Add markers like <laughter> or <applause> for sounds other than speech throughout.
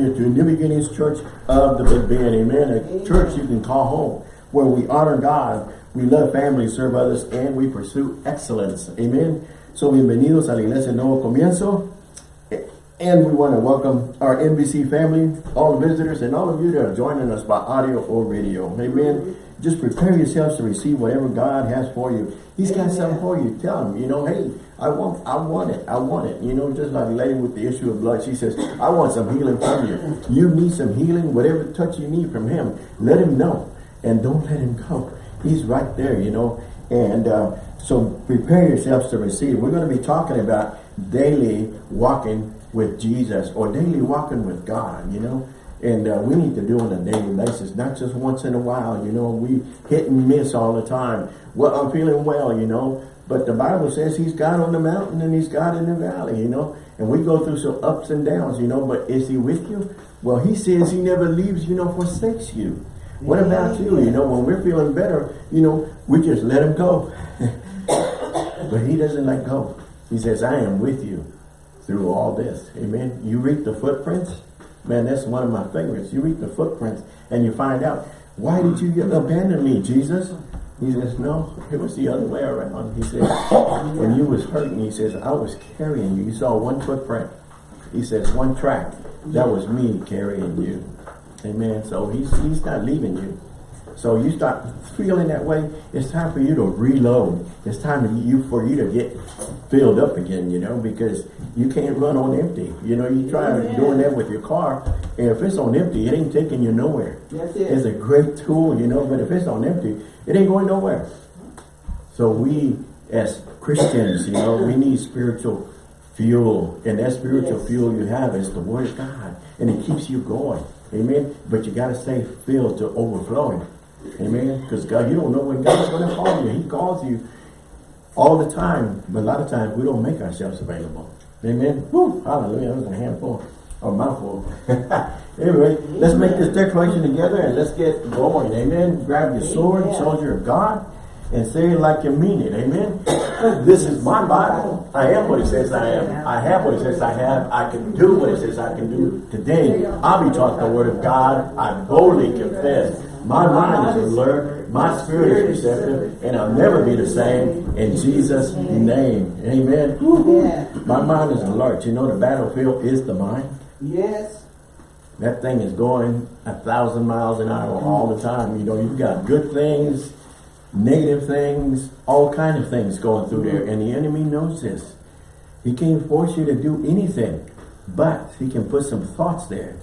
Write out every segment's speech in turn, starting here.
you to New Beginnings Church of the Big Bend. Amen. A Amen. church you can call home where we honor God, we love family, serve others, and we pursue excellence. Amen. So bienvenidos a la Iglesia Nuevo Comienzo. And we want to welcome our NBC family, all the visitors, and all of you that are joining us by audio or video. Amen. Just prepare yourselves to receive whatever God has for you. He's got something for you. Tell him, you know, hey, I want, I want it. I want it. You know, just like the lady with the issue of blood, she says, I want some healing from you. You need some healing, whatever touch you need from him. Let him know. And don't let him go. He's right there, you know. And uh, so prepare yourselves to receive. We're going to be talking about daily walking with Jesus or daily walking with God, you know. And uh, we need to do it on a daily basis, not just once in a while, you know. We hit and miss all the time. Well, I'm feeling well, you know. But the Bible says he's God on the mountain and he's God in the valley, you know. And we go through some ups and downs, you know. But is he with you? Well, he says he never leaves you, nor forsakes you. What about you? You know, when we're feeling better, you know, we just let him go. <laughs> but he doesn't let go. He says, I am with you through all this. Amen. You read the footprints Man, that's one of my favorites. You read the footprints and you find out, why did you abandon me, Jesus? He says, no, it was the other way around. He says, when you was hurting, he says, I was carrying you. You saw one footprint. He says, one track. That was me carrying you. Amen. So he's, he's not leaving you. So you start feeling that way, it's time for you to reload. It's time for you, for you to get filled up again, you know, because you can't run on empty. You know, you try yeah. doing that with your car, and if it's on empty, it ain't taking you nowhere. That's it. It's a great tool, you know, but if it's on empty, it ain't going nowhere. So we, as Christians, you know, we need spiritual fuel, and that spiritual yes. fuel you have is the Word of God, and it keeps you going. Amen. But you got to stay filled to overflowing. Amen. Because God, you don't know when God's going to call you. He calls you all the time. But a lot of times we don't make ourselves available. Amen. Woo, hallelujah. That was a handful or mouthful. <laughs> anyway, let's make this declaration together and let's get going. Amen. Grab your sword, soldier of God, and say it like you mean it. Amen. <coughs> this is my Bible. I am what it says I am. I have what it says I have. I can do what it says I can do. Today, I'll be taught the word of God. I boldly confess. My mind is alert. My spirit is receptive. And I'll never be the same in Jesus' name. Amen. My mind is alert. You know the battlefield is the mind. Yes. That thing is going a thousand miles an hour all the time. You know, you've got good things, negative things, all kind of things going through there. And the enemy knows this. He can't force you to do anything, but he can put some thoughts there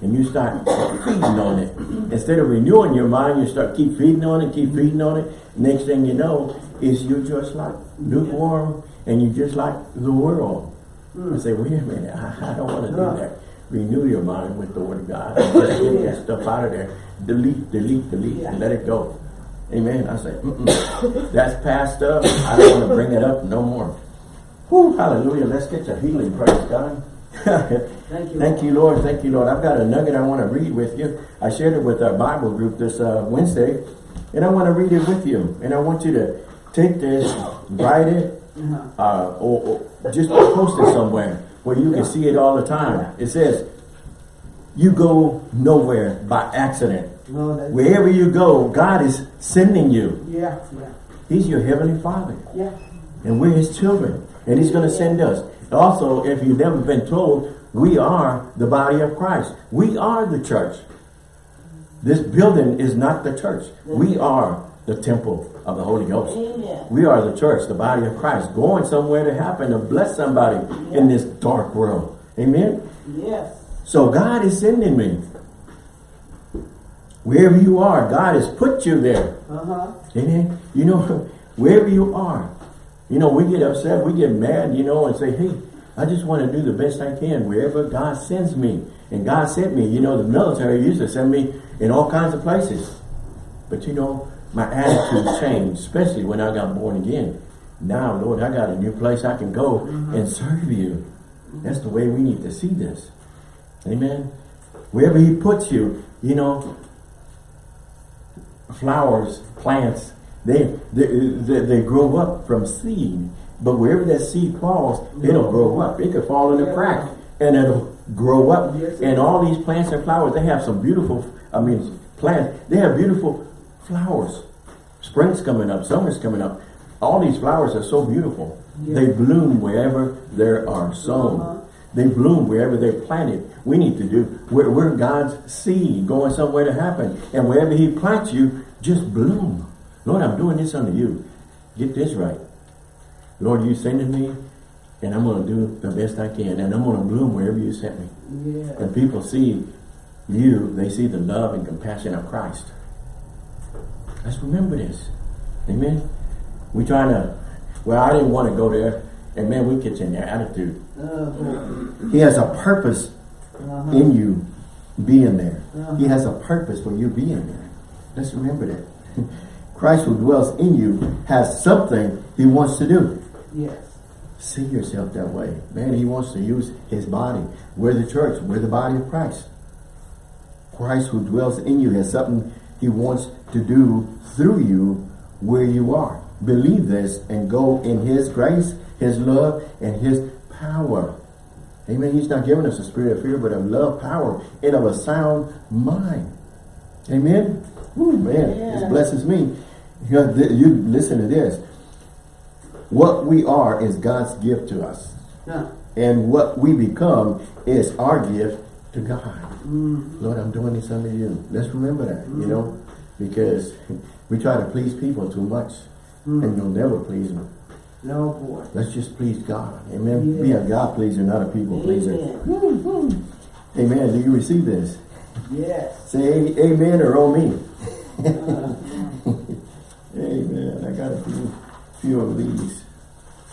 and you start feeding on it. Instead of renewing your mind, you start keep feeding on it, keep feeding on it. Next thing you know, is you just like lukewarm and you just like the world. Mm. I say, wait a minute, I, I don't want to do that. Renew your mind with the word of God. Just <laughs> get that stuff out of there. Delete, delete, delete, yeah. and let it go. Amen. I say, mm -mm. <laughs> that's past up. I don't want to bring it up no more. Whew, hallelujah. Let's get your healing. Praise God. Thank you. Thank you, Lord. Thank you, Lord. I've got a nugget I want to read with you. I shared it with our Bible group this uh, Wednesday, and I want to read it with you. And I want you to take this, write it, uh-huh. uh, or, or, just post it somewhere where you can see it all the time. It says, you go nowhere by accident. Wherever you go, God is sending you. Yeah, yeah. He's your heavenly Father. Yeah. And we're His children. And He's going to send us. Also, if you've never been told, we are the body of Christ. We are the church. This building is not the church. We are the temple of the Holy Ghost. Amen. We are the church, the body of Christ, going somewhere to happen to bless somebody yes. in this dark world. Amen? Yes. So God is sending me. Wherever you are, God has put you there. Uh-huh. Amen? You know, <laughs> wherever you are, you know, we get upset, we get mad, you know, and say, hey, I just want to do the best I can wherever God sends me. And God sent me. You know, the military used to send me in all kinds of places. But you know, my attitude <laughs> changed, especially when I got born again. Now, Lord, I got a new place I can go mm -hmm. and serve you. That's the way we need to see this. Amen. Wherever he puts you, you know, flowers, plants, they, they, they, they grow up from seed. But wherever that seed falls, it'll grow up. It could fall in a crack and it'll grow up. Yes, and all these plants and flowers, they have some beautiful, I mean, plants. They have beautiful flowers. Spring's coming up, summer's coming up. All these flowers are so beautiful. Yes. They bloom wherever there are sown. Uh-huh. They bloom wherever they're planted. We need to do, we're, we're God's seed going somewhere to happen. And wherever he plants you, just bloom. Lord, I'm doing this unto you. Get this right. Lord, you sending me, and I'm going to do the best I can. And I'm going to bloom wherever you sent me. Yeah. And people see you, they see the love and compassion of Christ. Let's remember this. Amen. We trying to, well, I didn't want to go there. And man, we get in their attitude. Uh-huh. He has a purpose Uh-huh. in you being there. Uh-huh. He has a purpose for you being there. Let's remember that. <laughs> Christ who dwells in you has something he wants to do. Yes. See yourself that way. Man, he wants to use his body. We're the church. We're the body of Christ. Christ who dwells in you has something he wants to do through you where you are. Believe this and go in his grace, his love, and his power. Amen. He's not giving us a spirit of fear, but of love, power, and of a sound mind. Amen. Ooh, man, this blesses me. You, you listen to this. What we are is God's gift to us. Huh. And what we become is our gift to God. Mm. Lord, I'm doing this under you. Let's remember that, you know, mm-hmm. because <laughs> we try to please people too much mm. and you'll never please them. No boy. Let's just please God. Amen. Be a God pleaser, not a people pleaser. Amen. Amen. Do you receive this? Yes. Say amen or oh me. Uh, Uh, Amen. I got a few, few of these.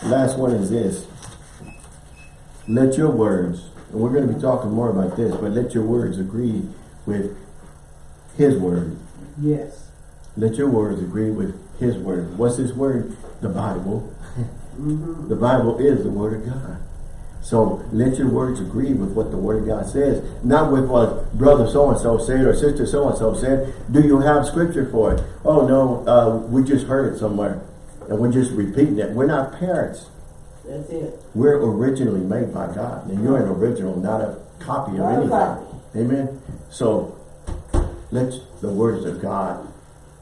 Last one is this. Let your words, and we're going to be talking more about this, but let your words agree with his word. yes. Let your words agree with his word. What's his word? The Bible. Mm-hmm. The Bible is the word of God. So let your words agree with what the word of God says, not with what brother so-and-so said or sister so-and-so said. Do you have scripture for it? Oh no, uh, we just heard it somewhere and we're just repeating it. We're not parents. That's it. We're originally made by God and you're an original, not a copy of anything. copy. Amen. So let the words of God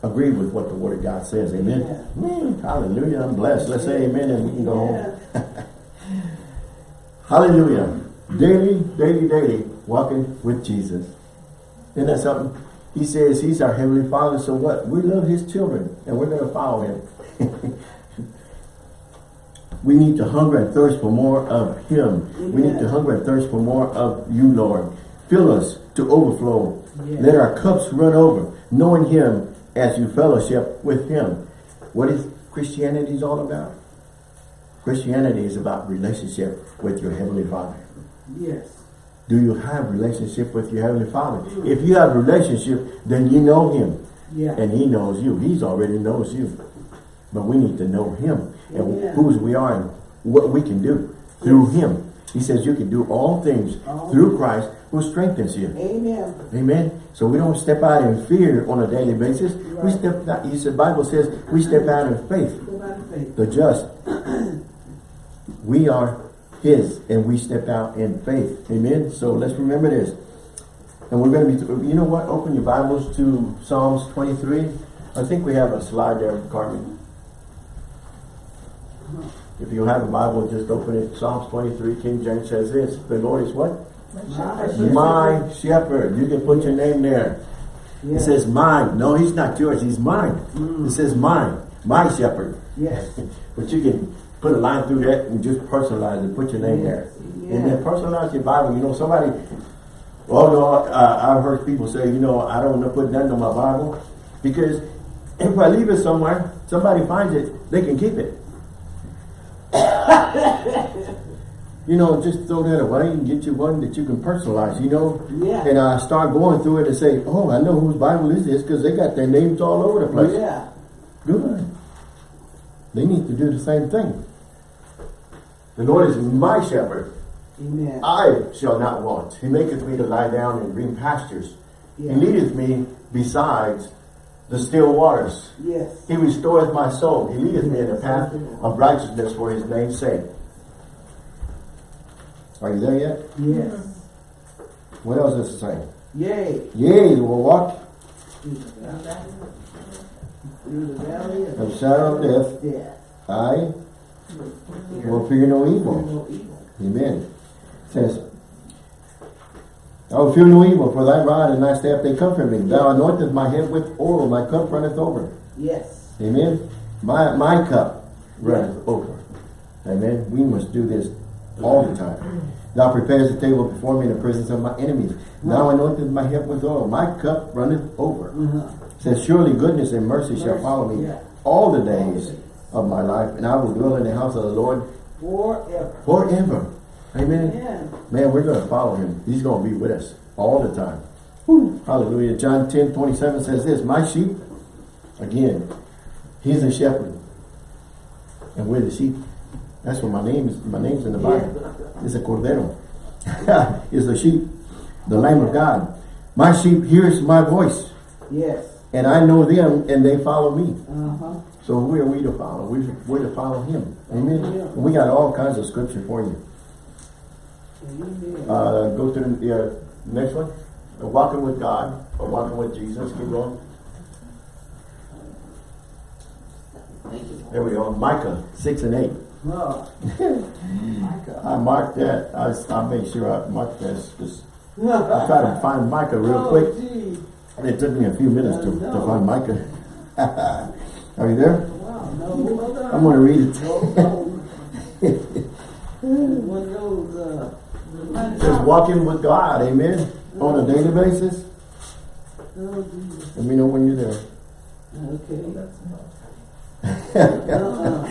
agree with what the word of God says. Amen. Yeah. Mm, hallelujah. I'm blessed. Let's say amen and we can go home. <laughs> Hallelujah. Daily, daily, daily, walking with Jesus. Isn't that something? He says he's our Heavenly Father, so what? We love his children, and we're going to follow him. <laughs> we need to hunger and thirst for more of him. We need to hunger and thirst for more of you, Lord. Fill us to overflow. Let our cups run over, knowing him as you fellowship with him. What is Christianity all about? Christianity is about relationship with your Heavenly Father. Yes. Do you have relationship with your Heavenly Father? If you have relationship, then you know Him. Yeah. And He knows you. He's already knows you. But we need to know Him. And whose we are and what we can do through Him. He says you can do all things All through Christ who strengthens you. Amen. Amen. So we don't step out in fear on a daily basis. We step out, he said, Bible says we step out in faith. The faith. The just. <clears throat> we are his and we step out in faith. Amen. So let's remember this. And we're going to be, you know what? Open your Bibles to Psalms 23. I think we have a slide there, Carmen. If you have a Bible, just open it. Psalms 23, King James says this. The Lord is what? My shepherd. You can put your name there. Yeah. It says mine. No, he's not yours. He's mine. It mm. says mine. My shepherd. Yes. <laughs> But you can put a line through that and just personalize it. Put your name there. Yeah. And then personalize your Bible. You know, somebody, oh no, uh, I've heard people say, you know, I don't want to put nothing on my Bible. Because if I leave it somewhere, somebody finds it, they can keep it. <laughs> you know, just throw that away and get you one that you can personalize, you know. Yeah. And I start going through it and say, oh, I know whose Bible is this because they got their names all over the place. Yeah. Good. They need to do the same thing. The Lord is my shepherd. Amen. I shall not want. He maketh me to lie down in green pastures. Yeah. He leadeth me besides the still waters. Yes. He restoreth my soul. He leadeth me in the path of righteousness for his name's sake. Are you there yet? Yes. What else does it say? Yea. Yea, you will walk Through the valley of of shadow of death. death. I will fear no evil. No evil. Amen. It says, I will fear no evil, for thy rod and thy staff they comfort me. Thou anointest my head with oil, my cup runneth over. Yes. Amen. My my cup runneth over. Amen. We must do this all the time. Thou prepares the table before me in the presence of my enemies. Thou anointest my head with oil. My cup runneth over. Uh-huh. It says, Surely goodness and mercy shall follow me Yeah. all the days of my life, and I will dwell in the house of the Lord Forever. forever. Amen. Amen. Man, we're going to follow him. He's going to be with us all the time. Hallelujah. John 10, 27 says this, My sheep, again, he's a shepherd. And we're the sheep. That's what my name is. My name's in the Bible. It's a cordero. <laughs> it's the sheep, the lamb of God. My sheep hears my voice, Yes. and I know them, and they follow me. Uh-huh. So who are we to follow? We, we're to follow him. Amen. Yeah. We got all kinds of scripture for you. Uh, go to the uh, next one. Uh, walking with God or walking with Jesus. Keep going. There we go. Micah 6 and 8. Oh. <laughs> I marked that. I, I made sure I marked that. Just, I oh, tried to find Micah real <laughs> quick. gee. It took me a few minutes to, to find Micah. <laughs> Are you there? Wow. No, hold on. I'm going to read it. Hold on. One of those, It says walking with God. Amen. On a daily basis. Let me know when you're there. Okay.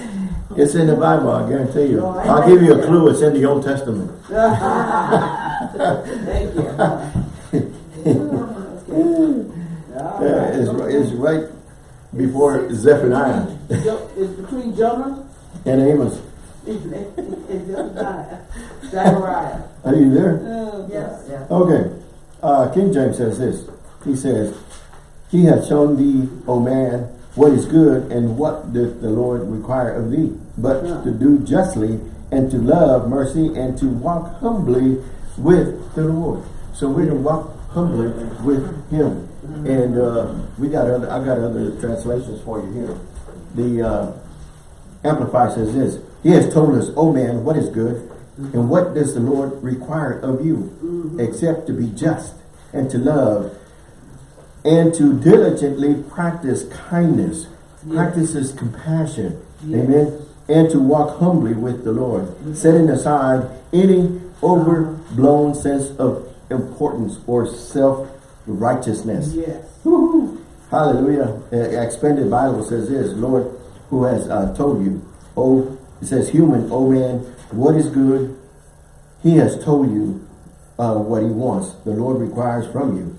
<laughs> It's in the Bible, I guarantee you. I'll give you a clue. It's in the Old Testament. <laughs> <laughs> Thank you. Yeah, it's, it's right before Zephaniah Jo- It's between Jonah and Amos. and and Zephaniah. Zechariah. Are you there? Oh, yes. Yeah. Okay. Uh, King James says this. He says, He has shown thee, O man, what is good and what doth the Lord require of thee, but Yeah. to do justly and to love mercy and to walk humbly with the Lord. So we're to walk humbly with Him. And uh, we got other, I got other translations for you here. The uh, says this, He has told us, O man, what is good, and what does the Lord require of you, except to be just, and to love, and to diligently practice kindness, Yes. practices compassion, Yes. amen, and to walk humbly with the Lord, setting aside any overblown sense of importance or self-righteousness. Yes. <laughs> Hallelujah. Uh, expanded Bible says this, Lord, who has uh, told you, oh, it says human, oh man, what is good? He has told you uh, what he wants. The Lord requires from you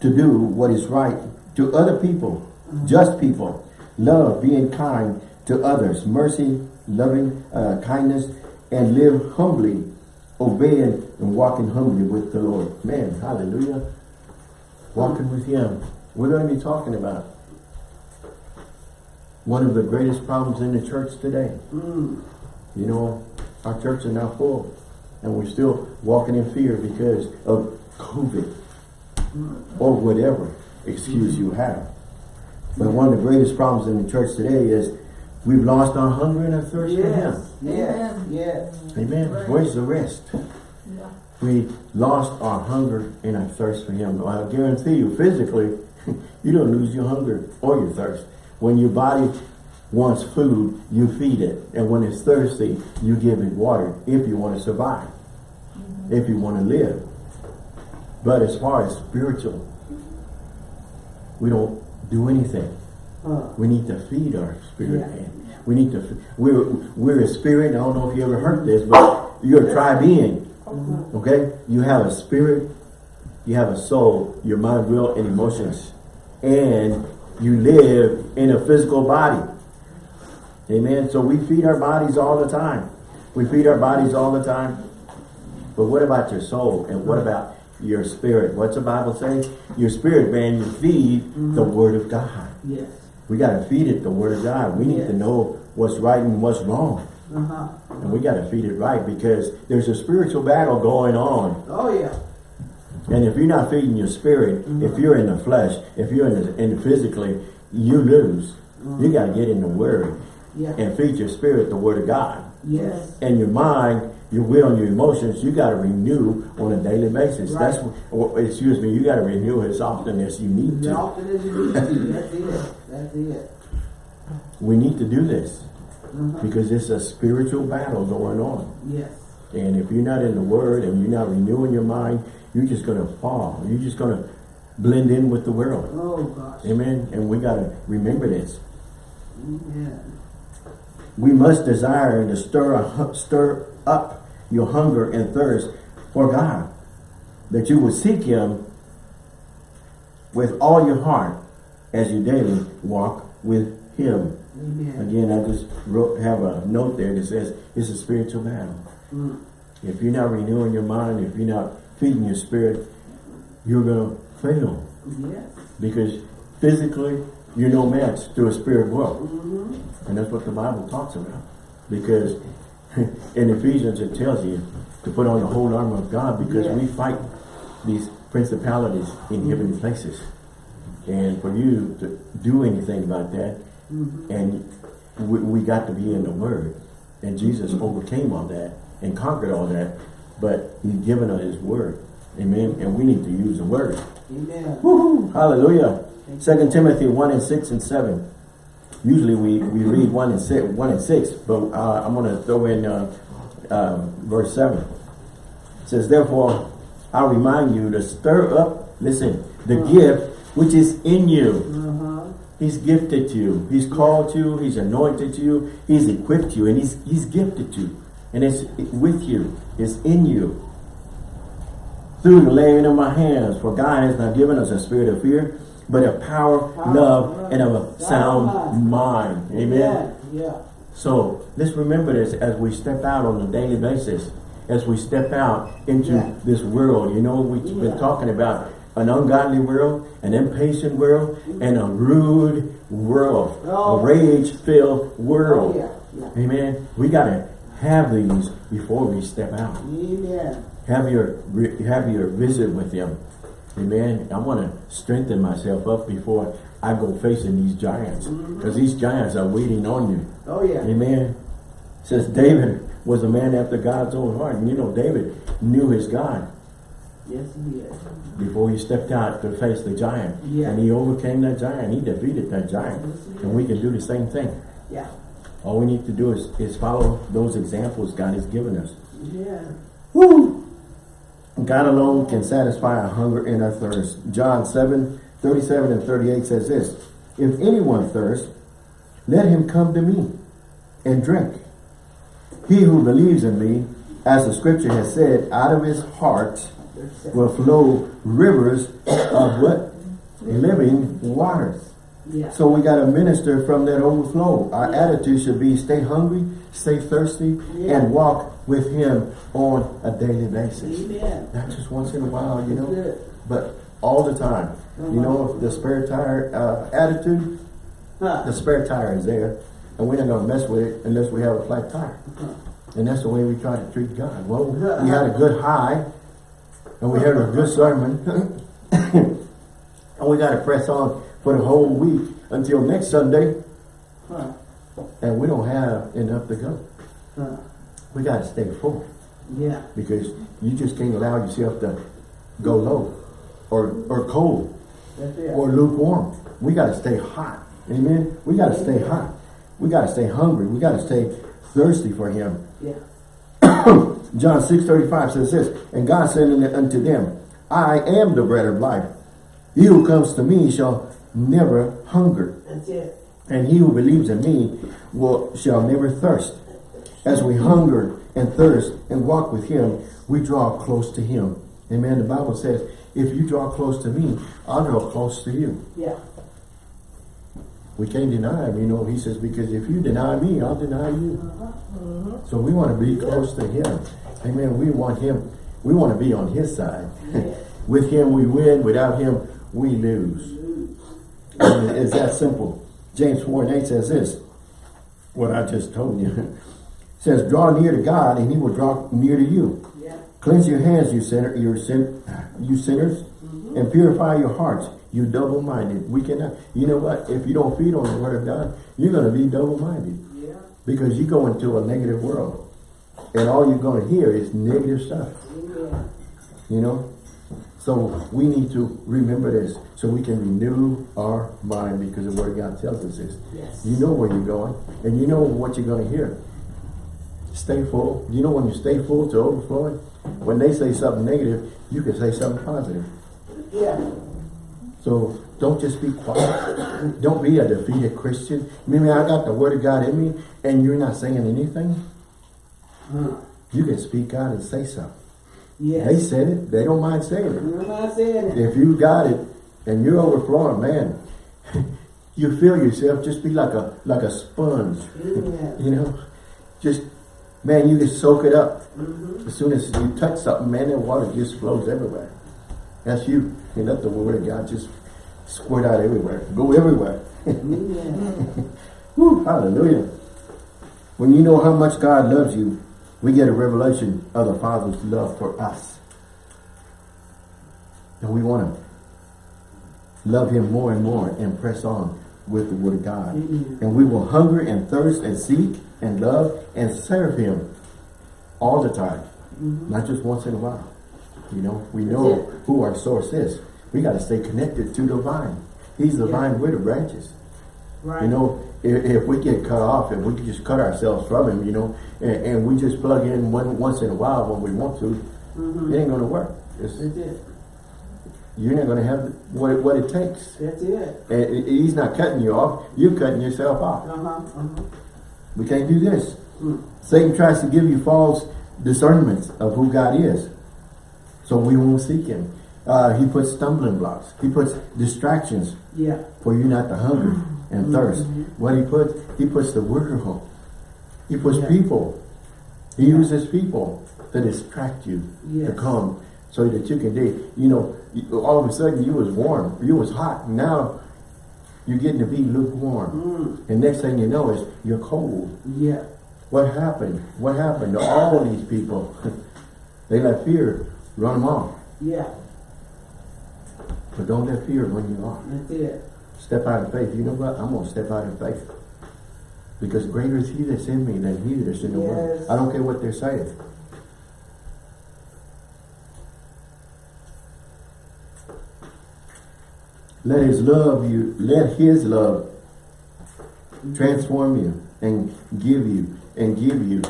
to do what is right to other people, just people, love, being kind to others, mercy, loving uh, kindness, and live humbly, obeying and walking humbly with the Lord. Man, hallelujah. Walking with him. We're going to be talking about one of the greatest problems in the church today. Mm. You know, our church is now full and we're still walking in fear because of COVID or whatever excuse you have. But one of the greatest problems in the church today is we've lost our hunger and our thirst for Him. Yes. Yes. Yes. Amen. Where's the rest? We lost our hunger and our thirst for Him. I guarantee you, physically, <laughs> you don't lose your hunger or your thirst. When your body wants food, you feed it. And when it's thirsty, you give it water if you want to survive, if you want to live. But as far as spiritual, we don't do anything. Uh, We need to feed our spirit, Yeah. man. We need to, we're, we're a spirit. I don't know if you ever heard this, but you're a tri being. Okay? You have a spirit, you have a soul, your mind, will, and emotions. And you live in a physical body. Amen. So we feed our bodies all the time. We feed our bodies all the time. But what about your soul? And what mm-hmm. about your spirit? What's the Bible say? Your spirit, man, you feed mm-hmm. the word of God. yes. We got to feed it the word of God. We need Yes. to know what's right and what's wrong. Uh-huh. And we got to feed it right because there's a spiritual battle going on. Oh, yeah. And if you're not feeding your spirit, if you're in the flesh, if you're in the, in the physically, you lose. You got to get in the Word Yeah. and feed your spirit the Word of God. Yes. And your mind, your will, and your emotions, you got to renew on a daily basis. Right. That's, or, excuse me, you got to renew as often as you need to. As often as you need to. That's it. That's it. We need to do this Uh-huh. because it's a spiritual battle going on. Yes. And if you're not in the Word and you're not renewing your mind, you're just going to fall. You're just going to blend in with the world. Oh gosh. Amen. And we got to remember this. Amen. We must desire to stir, a stir up your hunger and thirst for God. That you will seek Him with all your heart as you daily walk with Him. Amen. Again, I just wrote, have a note there that says it's a spiritual battle. Mm. If you're not renewing your mind, if you're not feeding your spirit, you're going to fail. Yes. Because physically, you're no match to a spirit world. Mm-hmm. And that's what the Bible talks about. Because <laughs> in Ephesians it tells you to put on the whole armor of God because Yeah. we fight these principalities in heavenly places. And for you to do anything about that, Mm-hmm. and we, we got to be in the Word. And Jesus overcame all that and conquered all that, but He's given us His Word. Amen. And we need to use the Word. Amen. Hallelujah. Second Timothy 1 and 6 and 7. Usually we, we read 1 and 6, 1 and 6 but uh, I'm going to throw in uh, uh, verse 7. It says, Therefore, I remind you to stir up, listen, the gift which is in you. He's gifted to you. He's called you. He's anointed you. He's equipped you. And he's, he's gifted you. And it's with you. It's in you. Through the laying of my hands. For God has not given us a spirit of fear, but of power, Power, love, love, and of a sound mind. Amen. Yeah. Yeah. So let's remember this as we step out on a daily basis, as we step out into Yeah. this world. You know, we've been talking about an ungodly world, an impatient world, and a rude world, Oh. a rage-filled world. Oh, yeah. Yeah. Amen. We got to have these before we step out. Amen. Have your have your visit with them. Amen. I want to strengthen myself up before I go facing these giants, mm-hmm. because these giants are waiting on you. Oh yeah. Amen. Says David was a man after God's own heart. And you know, David knew his God Yes, he is. before he stepped out to face the giant. Yeah. And he overcame that giant. He defeated that giant. Yes, And we can do the same thing. Yeah. All we need to do is, is follow those examples God has given us. Yeah. Woo! God alone can satisfy our hunger and our thirst. John 7, 37 and 38 says this, If anyone thirst, let him come to me and drink. He who believes in me, as the scripture has said, out of his heart will flow rivers of what? Living waters. Yeah. So we got to minister from that overflow. Our attitude should be stay hungry, stay thirsty, Yeah. and walk with him on a daily basis. Amen. Not just once in a while, you know, but all the time. You know, the spare tire uh, attitude, Huh. the spare tire is there, and we're not going to mess with it unless we have a flat tire. And that's the way we try to treat God. Well, we had a good high, and we heard a good sermon, and we got to press on for the whole week until next Sunday, Huh. and we don't have enough to go. Huh. We got to stay full Yeah. because you just can't allow yourself to go low or or cold or lukewarm. We got to stay hot. Amen. We got to stay hot. We got to stay hungry. We got to stay thirsty for Him. Yeah. John 6 35 says this, And God said unto them, I am the bread of life. He who comes to me shall never hunger, and he who believes in me will shall never thirst. As we hunger and thirst and walk with him, we draw close to him. Amen. The Bible says, if you draw close to me, I'll draw close to you. Yeah. We can't deny him, you know. He says, because if you deny me, I'll deny you. Uh-huh. Mm-hmm. So we want to be close to him. Amen. We want him, we want to be on his side. With him we win, without him we lose. It's that simple. James 4 and 8 says this, what I just told you. <laughs> says, draw near to God and he will draw near to you. Yeah. Cleanse your hands, you sinner, you sin, you sinners, mm-hmm. and purify your hearts, you double-minded. We cannot, you know what? If you don't feed on the word of God, you're going to be double-minded. Because you go into a negative world. And all you're going to hear is negative stuff. Yeah. You know? So we need to remember this so we can renew our mind because the word of God tells us this. Yes. You know where you're going and you know what you're going to hear. Stay full. You know when you stay full to overflowing? When they say something negative, you can say something positive. Yeah. So don't just be quiet. don't be a defeated Christian. Maybe I got the word of God in me and you're not saying anything. You can speak out and say something. Yes. They said it. They don't mind saying it. You're not saying it. If you got it and you're overflowing, man, <laughs> you feel yourself just be like a like a sponge. Yeah. You know, just man, you just soak it up. Mm-hmm. As soon as you touch something, man, that water just flows everywhere. That's you. You let the word of God just squirt out everywhere, go everywhere. <laughs> Woo, hallelujah. When you know how much God loves you, we get a revelation of the Father's love for us. And we want to love Him more and more and press on with the Word of God. Amen. And we will hunger and thirst and seek and love and serve Him all the time. Mhm. Not just once in a while. You know, we That's know it. who our source is. We got to stay connected to the vine. He's the Yeah. vine, we're the branches. Right. You know, if, if we get cut off, if we can just cut ourselves from him, you know, and, and we just plug in one once in a while when we want to, Mhm. it ain't gonna work. It's, That's it. you're not gonna have what it, what it takes. That's it. And he's not cutting you off, you're cutting yourself off. Uh-huh. Uh-huh. We can't do this. Mm. Satan tries to give you false discernments of who God is. So we won't seek him. Uh, he puts stumbling blocks. He puts distractions Yeah. for you not to hunger and thirst. What he puts, he puts the world. He puts Yeah. people. He uses people to distract you to come so that you can do. You know, all of a sudden you was warm, you was hot. Now you're getting to be lukewarm. Mm. And next thing you know is you're cold. Yeah. What happened? What happened to all these people? <laughs> they let fear run them off. Yeah. But don't let fear run you off. That's it. Step out in faith. You know what? I'm going to step out in faith. Because greater is he that's in me than he that's in the world. I don't care what they're saying. Let his love you, let his love transform you and give you and give you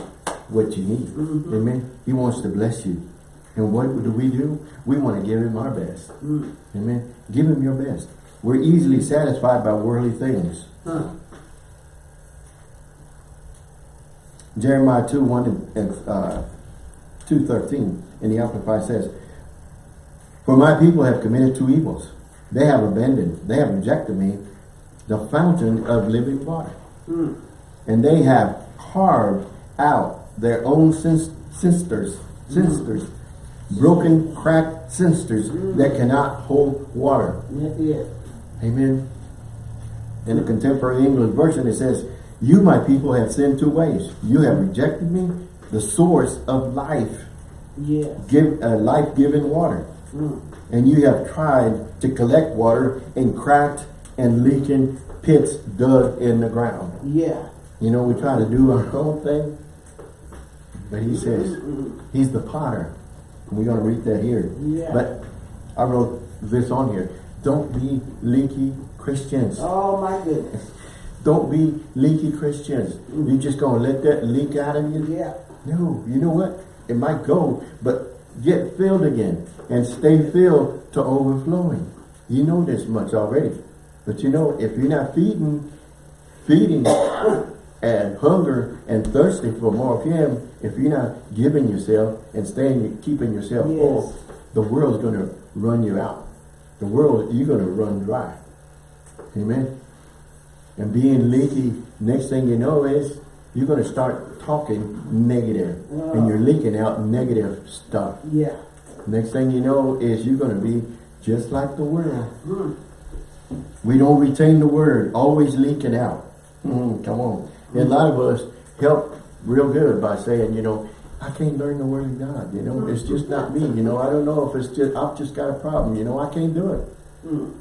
what you need. Mhm. Amen. He wants to bless you. And what do we do? We want to give him our best. Mm. Amen. Give him your best. We're easily satisfied by worldly things. Huh. Jeremiah 2, 1 and uh, 2, 13 in the Amplified says, For my people have committed two evils. They have abandoned, they have rejected me, the fountain of living water. Mm. And they have carved out their own sis- sisters, sisters, broken, cracked sisters that cannot hold water. It. Amen. In the contemporary English version, it says, You, my people, have sinned two ways. You have rejected me, the source of life, Yes. give uh, life-giving water. Mm. And you have tried to collect water in cracked and leaking pits dug in the ground. Yeah. You know, we try to do our own thing. But he says, he's the potter. We're going to read that here. Yeah. But I wrote this on here. Don't be leaky Christians. Oh my goodness. <laughs> Don't be leaky Christians. Mm. You just gonna let that leak out of you? Yeah. No, you know what? It might go, but get filled again and stay filled to overflowing. You know this much already. But you know, if you're not feeding, feeding and hunger and thirsting for more of Him, if you're not giving yourself and staying, keeping yourself Yes. full, the world's gonna run you out. The world, you're gonna run dry. Amen. And being leaky, next thing you know is you're going to start talking negative. negative, and you're leaking out negative stuff. Yeah. Next thing you know is you're going to be just like the world. Mm. We don't retain the word, always leaking out. Mm, come on. And a lot of us help real good by saying, you know, I can't learn the word of God, you know, it's just not me, you know, I don't know if it's just, I've just got a problem, you know, I can't do it. Mm.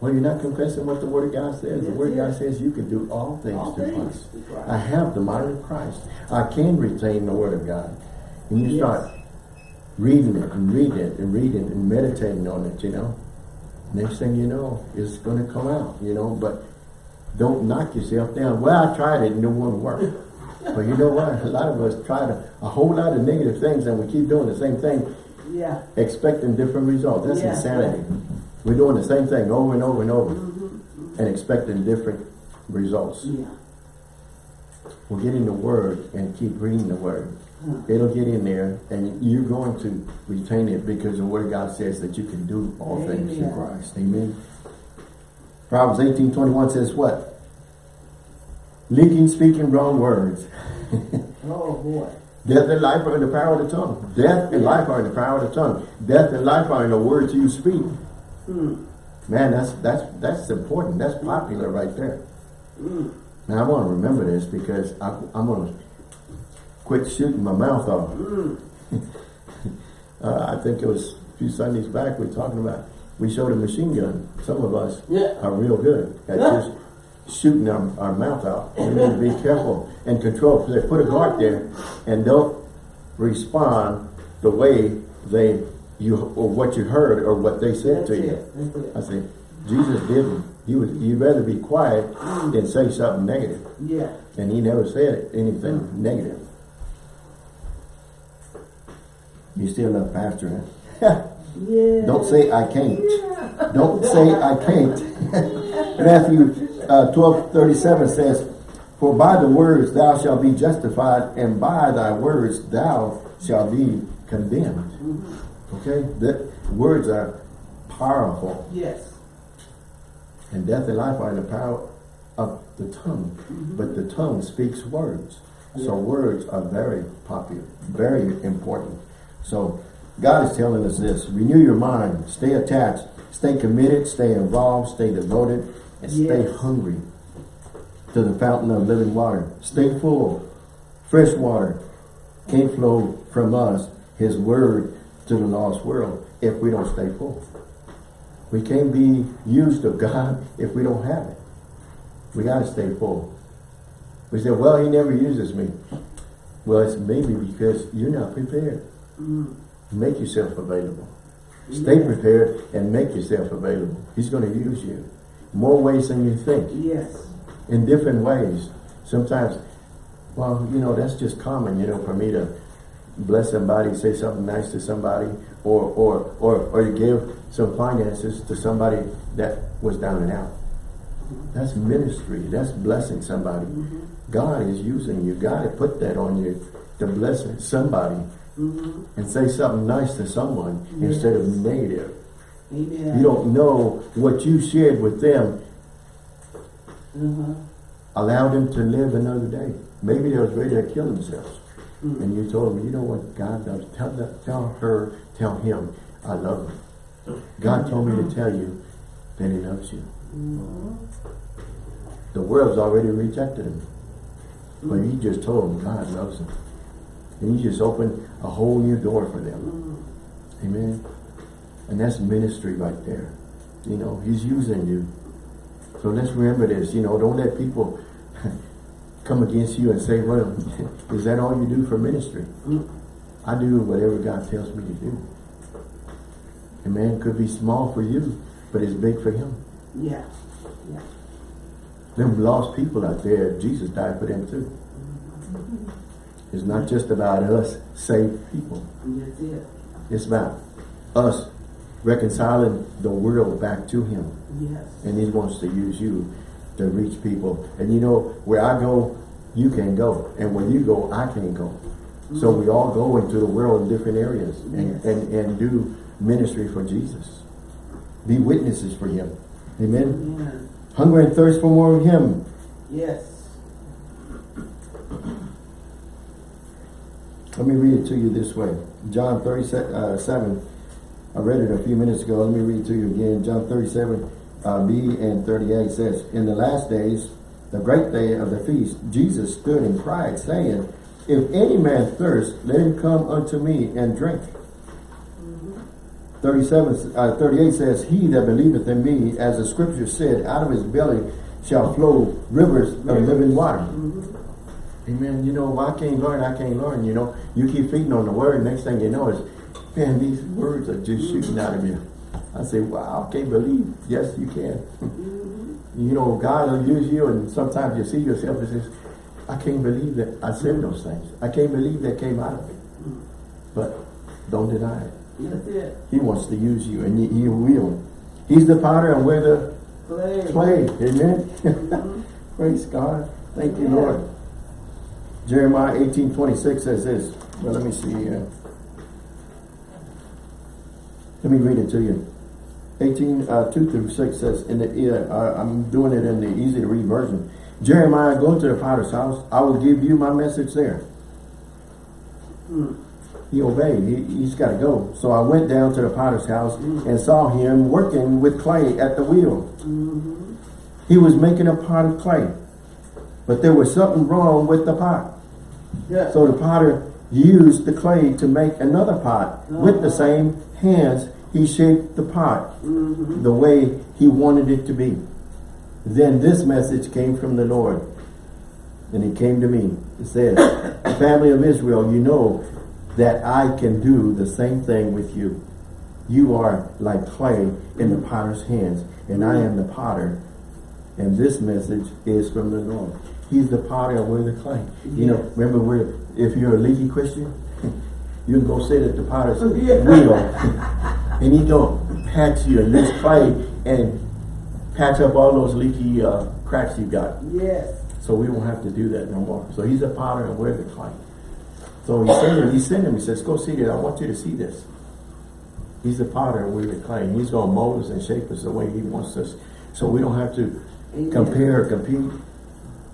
Well, you're not confessing what the word of God says. The That's word of God says you can do all things All through things. Christ. I have the mind of Christ. I can retain the word of God. And you Yes. start reading it and reading it and reading it and meditating on it, you know. Next thing you know, it's going to come out, you know, but don't knock yourself down. Well, I tried it and it won't work. <laughs> but you know what? A lot of us try to, a whole lot of negative things and we keep doing the same thing, Yeah. expecting different results. That's Yeah. insanity. We're doing the same thing over and over and over Mm-hmm. and expecting different results. Yeah. Well, get in the Word and keep reading the Word. Huh. It'll get in there and you're going to retain it because the Word of God says that you can do all things through Amen. Christ. Amen. Proverbs 18, 21 says what? Leaking, speaking wrong words. <laughs> Oh boy. Death and life are in the power of the tongue. Death and life are in the power of the tongue. Death and life are in the words you speak. Mm. Man, that's that's that's important. That's popular right there. Mm. Now I want to remember this because I, I'm going to quit shooting my mouth off. Mm. <laughs> Uh, I think it was a few Sundays back we were talking about, we showed a machine gun. Some of us Yeah. are real good at just shooting our, our mouth out. We need to be careful and control. They put a guard there and don't respond the way they you or what you heard or what they said That's to you. it. I said, Jesus didn't. He was you'd rather be quiet than say something negative. Yeah. And he never said anything mm. negative. You still love pastor, huh? <laughs> Yeah. Don't say I can't. Yeah. Don't say I can't. Matthew uh, 12, 37 says, For by the words thou shalt be justified, and by thy words thou shalt be condemned. Okay? The words are powerful, Yes. and death and life are in the power of the tongue. But the tongue speaks words. So words are very popular, very important. So God is telling us this. Renew your mind. Stay attached. Stay committed. Stay involved. Stay devoted. And stay hungry to the fountain of living water. Stay full. Fresh water can't flow from us, his word, to the lost world if we don't stay full. We can't be used of God if we don't have it. We got to stay full. We say, well, he never uses me. Well, it's maybe because you're not prepared. Mm. Make yourself available. Stay prepared and make yourself available. He's going to use you. More ways than you think. Yes. In different ways. Sometimes, well, you know, that's just common, you know, for me to bless somebody, say something nice to somebody, or or or or to give some finances to somebody that was down and out. That's ministry. That's blessing somebody. Mm-hmm. God is using you. God put that on you to bless somebody. And say something nice to someone Yes. instead of negative. Amen. You don't know what you shared with them Uh-huh. allow them to live another day. Maybe they was ready to kill themselves. Mm. And you told them, you know what God does. Tell, that, tell her, tell him, I love him. God told me to tell you that he loves you. Mhm. The world's already rejected him. But you just told him God loves them. And you just open a whole new door for them. Mm. Amen. And that's ministry right there. You know, he's using you. So let's remember this, you know, don't let people <laughs> come against you and say, well, <laughs> is that all you do for ministry? Mm. I do whatever God tells me to do. Amen. Could be small for you, but it's big for him. Yeah. Yeah. Them lost people out there, Jesus died for them too. It's not just about us saved people. That's it. It's about us reconciling the world back to him. Yes. And he wants to use you to reach people. And you know, where I go, you can go. And where you go, I can go. So we all go into the world in different areas and, Yes. and, and do ministry for Jesus. Be witnesses for him. Amen. Amen. Hunger and thirst for more of him. Yes. Let me read it to you this way. John 37, I read it a few minutes ago. Let me read it to you again. John 37, uh, B and 38 says, In the last days, the great day of the feast, Jesus stood and cried, saying, if any man thirst, let him come unto me and drink. 37, uh, 38 says, He that believeth in me, as the scripture said, out of his belly shall flow rivers of living water. Amen. You know, I can't learn, I can't learn. You know, you keep feeding on the word, next thing you know is, man, these words are just shooting out of you. I say, wow, I can't believe. Yes, you can. Mm-hmm. you know, God will use you, and sometimes you see yourself and says, I can't believe that I said those things. I can't believe that came out of me. But don't deny it. That's it. He wants to use you, and he, he will. He's the potter, and we're the Play. clay. Amen. <laughs> Mm-hmm. Praise God. Thank you, Lord. Jeremiah eighteen twenty six says this. Well, let me see here. Let me read it to you. 18, uh, 2 through 6 says, in the, uh, I'm doing it in the easy to read version. Jeremiah, go to the potter's house. I will give you my message there. He obeyed. He, he's got to go. So I went down to the potter's house and saw him working with clay at the wheel. He was making a pot of clay. But there was something wrong with the pot. Yeah. So the potter used the clay to make another pot. With the uh-huh. same hands, he shaped the pot mm-hmm. the way he wanted it to be. Then this message came from the Lord. And it came to me. It says, <coughs> Family of Israel, you know that I can do the same thing with you. You are like clay in the potter's hands, and I am the potter. And this message is from the Lord. He's the potter and we're the clay. You know, remember we're, if you're a leaky Christian, <laughs> you can go sit at the potter's Yeah. wheel <laughs> and he's going to patch you and use clay and patch up all those leaky uh, cracks you've got. Yes. So we won't have to do that no more. So he's the potter and we're the clay. So he sent him, he sent him, he says, go see it. I want you to see this. He's the potter and we're the clay. And he's going to mold us and shape us the way he wants us. So we don't have to Amen. compare, compete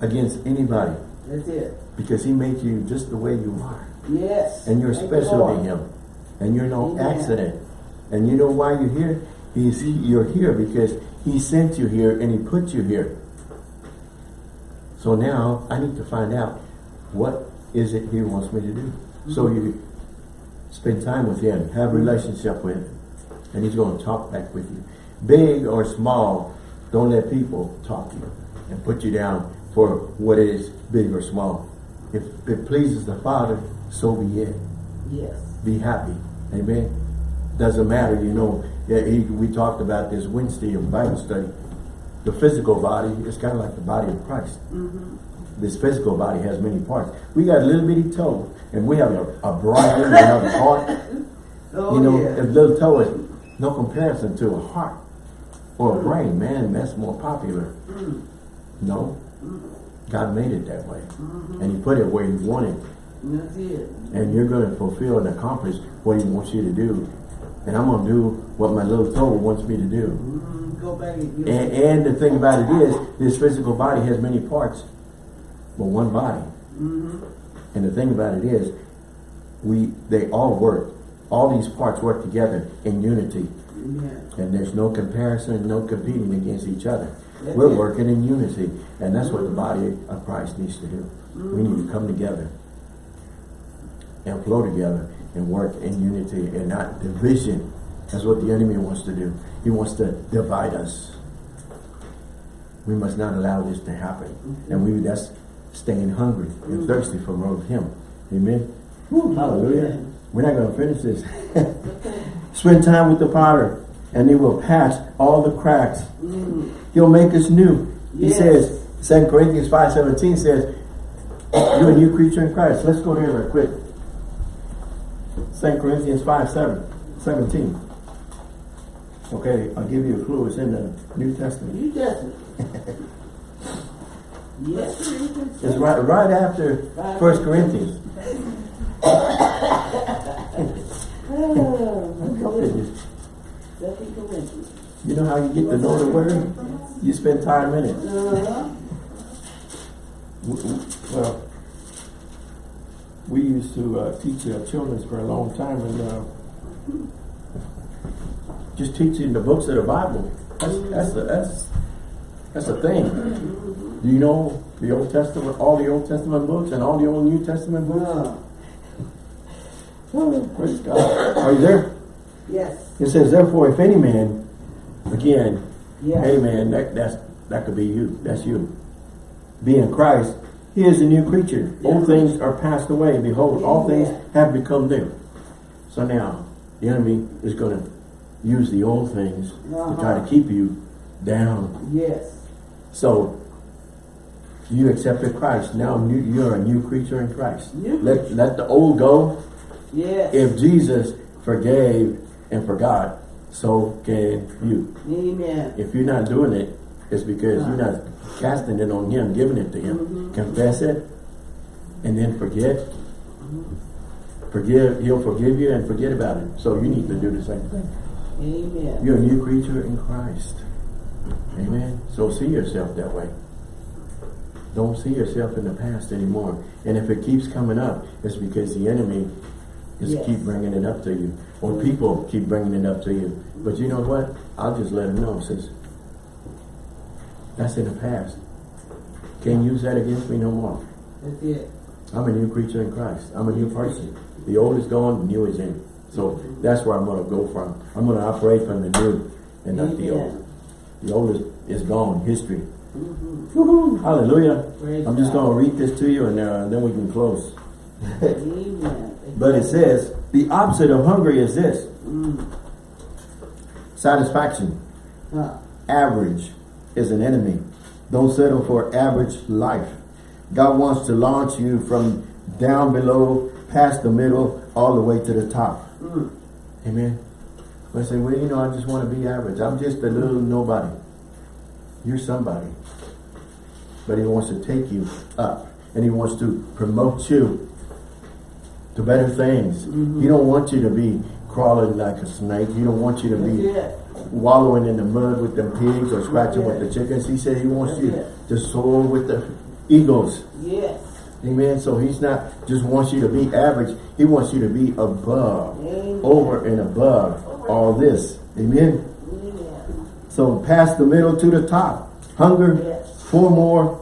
against anybody. That's it. Because he made you just the way you are. Yes. And you're Thank special to him. And you're no Amen. accident. And you know why you're here? He's, he, you're here because he sent you here and he put you here. So now I need to find out what is it he wants me to do. So Mm-hmm. you spend time with him, have a relationship with him, and he's going to talk back with you. Big or small, don't let people talk to you and put you down for what is big or small. If it pleases the Father, so be it. Yes. Be happy. Amen. Doesn't matter, you know. Yeah, he, we talked about this Wednesday in Bible study. The physical body is kind of like the body of Christ. Mm -hmm. This physical body has many parts. We got a little bitty toe, and we have a, a brain, we have a heart. <laughs> Oh, You know, yeah. a little toe is no comparison to a heart or a brain. Man, that's more popular. No. God made it that way. And he put it where he wanted. That's it. And you're going to fulfill and accomplish what he wants you to do. And I'm going to do what my little toe wants me to do. Mm, Go back and And, the thing about it is, this physical body has many parts, but one body. And the thing about it is, we they all work. All these parts work together in unity. Yeah. And there's no comparison, no competing against each other. We're working in unity. And that's what the body of Christ needs to do. We need to come together and flow together and work in unity and not division. That's what the enemy wants to do. He wants to divide us. We must not allow this to happen. And we that's staying hungry and thirsty for more of him. Amen. Hallelujah. We're not going to finish this. <laughs> Spend time with the potter and he will patch all the cracks. He'll make us new. He says, 2 Corinthians 5.17 says, you're a new creature in Christ. Let's go there real quick. 2 Corinthians 5, 7, 17. Okay, I'll give you a clue. It's in the New Testament. New Testament. <laughs> yes. It's right, right after 1 Corinthians. <laughs> <laughs> Oh, Second Corinthians. You know how you get to know the word? You spend time in it. Uh-huh. Well, we used to uh, teach uh, children for a long time and uh, just teaching the books of the Bible. That's that's a, that's that's a thing. Do you know the Old Testament, all the Old Testament books and all the Old New Testament books? Uh, Oh, praise God. Are you there? Yes, It says, therefore, if any man, again, yes. any man, that, that's, that could be you. That's you. Be in Christ, he is a new creature. Old things are passed away. Behold, all things have become new. So now, the enemy is going to use the old things to try to Uh-huh. keep you down. Yes, So, you accepted Christ. Now new, you're a new creature in Christ. New Let, let the old go. yes. If Jesus forgave and for God, so can you. Amen. If you're not doing it, it's because you're not casting it on him, giving it to him. Mhm. Confess it, and then forget. Forgive, he'll forgive you and forget about it. So you need to do the same thing. Amen. You're a new creature in Christ. Amen. So see yourself that way. Don't see yourself in the past anymore. And if it keeps coming up, it's because the enemy is Yes. keep bringing it up to you. Or people keep bringing it up to you. But you know what? I'll just let them know. Says, that's in the past. Can't use that against me no more. That's it. I'm a new creature in Christ. I'm a new person. The old is gone, the new is in. So that's where I'm going to go from. I'm going to operate from the new and not the old. The old is, is gone, history. Mhm. Hallelujah. Praise I'm just going to read this to you and uh, then we can close. But it says, the opposite of hungry is this. Mm. Satisfaction. Average is an enemy. Don't settle for average life. God wants to launch you from down below, past the middle, all the way to the top. Mm. Amen. I say, well, you know, I just want to be average. I'm just a little nobody. You're somebody. But he wants to take you up. And he wants to promote you to better things. He don't want you to be crawling like a snake. He don't want you to be wallowing in the mud with them pigs or scratching with the chickens. He said he wants you to soar with the eagles. Yes. Amen. So he's not just wants you to be average. He wants you to be above, Amen. over and above all this. Amen. Amen. So past the middle to the top. Hunger Yes. for more.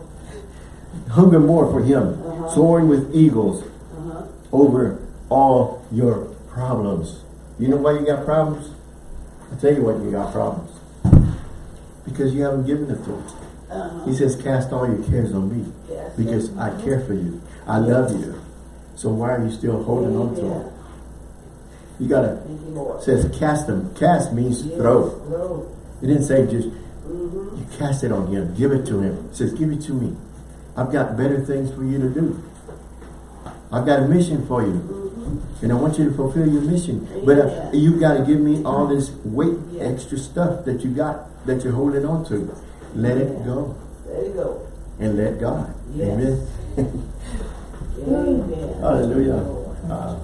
Hunger more for him. Uh-huh. Soaring with eagles. Over all your problems. You know why you got problems? I'll tell you what you got problems. Because you haven't given it to him. Uh-huh. He says, cast all your cares on me. Yes. Because I care for you. I love you. So why are you still holding on to him? You gotta, Thank you, Lord. it says cast them. Cast means Yes. throw. Throw. It didn't say just, Mhm. you cast it on him. Give it to him. It says, give it to me. I've got better things for you to do. I've got a mission for you. Mhm. And I want you to fulfill your mission. But uh, you got to give me all this weight, Yeah. extra stuff that you got, that you're holding on to. Let it go There you go. and let God. Yes. Amen. <laughs> Amen. Hallelujah. Uh,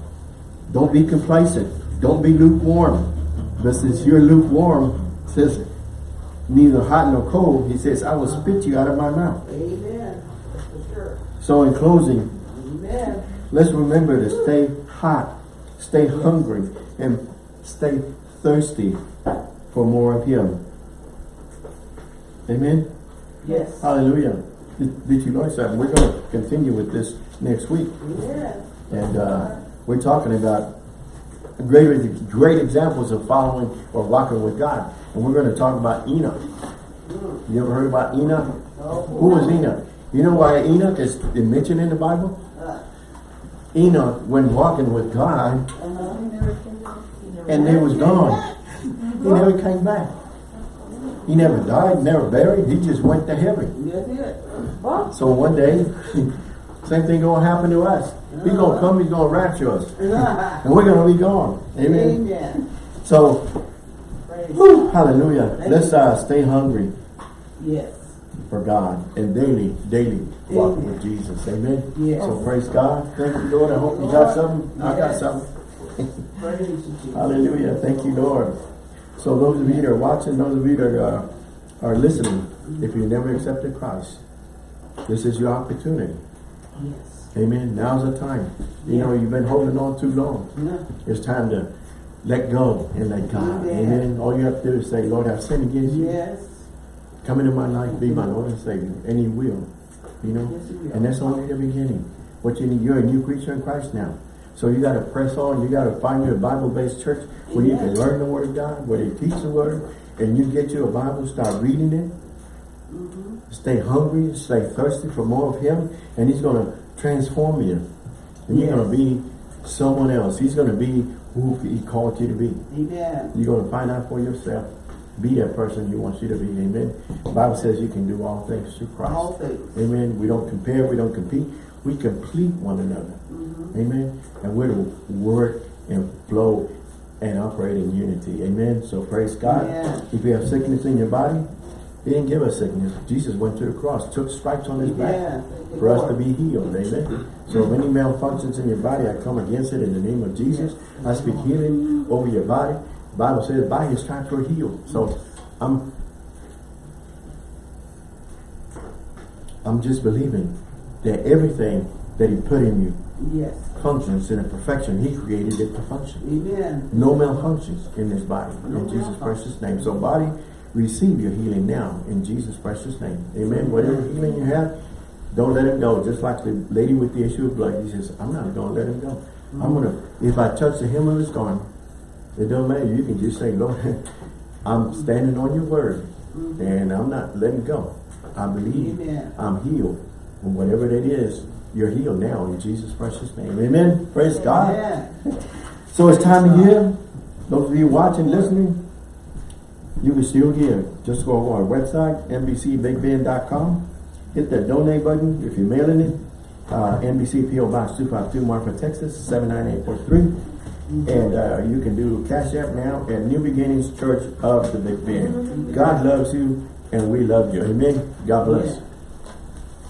don't be complacent. Don't be lukewarm. But since you're lukewarm, says neither hot nor cold, he says, I will spit you out of my mouth. Amen. So in closing, Amen. Let's remember to stay hot, stay hungry, and stay thirsty for more of him. Amen. Yes. Hallelujah. Did, did you learn that? We're going to continue with this next week. Yes. And uh, we're talking about great, great examples of following or walking with God. And we're going to talk about Enoch. You ever heard about Enoch? Oh, Who was Enoch? You know why Enoch is mentioned in the Bible? Enoch, when walking with God, and they was gone. He never came back. He never died, never buried. He just went to heaven. That's it. Well, So one day, <laughs> same thing gonna happen to us. He's gonna come, he's gonna rapture us. <laughs> And we're gonna be gone. Amen. Amen. So, whew, hallelujah. Let's uh, stay hungry Yes. For God and daily, daily walk with Jesus. Amen. Yes. So praise God. Thank you, Lord. I hope you got something. I got something. Praise you, Jesus. <laughs> Hallelujah. Thank you, Lord. So those of you that are watching, those of you that are, are listening, if you never accepted Christ, this is your opportunity. Yes. Amen. Now's the time. You know, you've been holding on too long. Yeah. It's time to let go and let God. Amen. Amen. All you have to do is say, Lord, I've sinned against you. Yes. Come into my life, be my Lord and Savior. And he will. You know? Yes, will. And that's only the beginning. What you need, you're a new creature in Christ now. So you got to press on. You got to find you a Bible-based church where you can learn the Word of God, where they teach the Word, and you get you a Bible, start reading it, Mhm. stay hungry, stay thirsty for more of Him, and He's going to transform you. And you're going to be someone else. He's going to be who He called you to be. Amen. You're going to find out for yourself. Be that person He wants you to be. Amen. The Bible says you can do all things through Christ. All things. Amen. We don't compare. We don't compete. We complete one another. Mhm. Amen. And we're to work and flow and operate in unity. Amen. So praise God. Amen. If you have sickness in your body, He didn't give us sickness. Jesus went to the cross, took stripes on His back. For us to be healed. Amen. So if any malfunctions in your body, I come against it in the name of Jesus. I speak healing over your body. Bible says by His stripes we're healed. So I'm I'm just believing that everything that He put in you Yes. functions in a perfection. He created it to function. Amen. No malfunctions in this body. No In Jesus' precious name. So body, receive your healing now in Jesus' precious name. Amen. Whatever healing you have, don't let it go. Just like the lady with the issue of blood, he says, I'm not going to let him go. I'm mm-hmm. going to, if I touch the hem of his garment, it don't matter. You can just say, Lord, <laughs> I'm standing on your word and I'm not letting go. I believe Amen. I'm healed. And whatever that is, you're healed now in Jesus' precious name. Amen. Praise God. <laughs> So it's time to give. Those of you watching, listening, you can still give. Just go on our website, NBCBigBend.com. Hit that donate button if you're mailing it. Uh, NBC PO Box 252, Marfa, Texas, 79843. And uh, you can do Cash App now at New Beginnings Church of the Big Bend. God loves you and we love you. Amen. God bless.